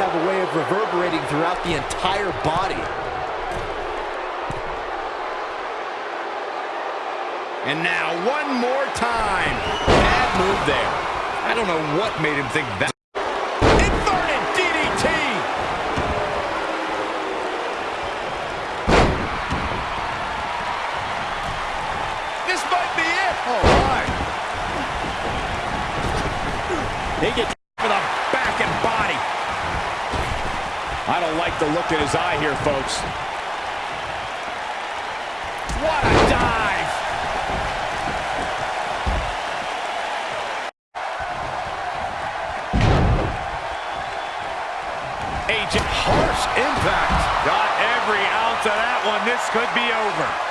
have a way of reverberating throughout the entire body. And now one more time. Bad move there. I don't know what made him think that. Inverted DDT. This might be it. Oh, my. They get for the back and body. I don't like the look in his eye here, folks. What a dive. Agent harsh impact. Got every ounce of that one. This could be over.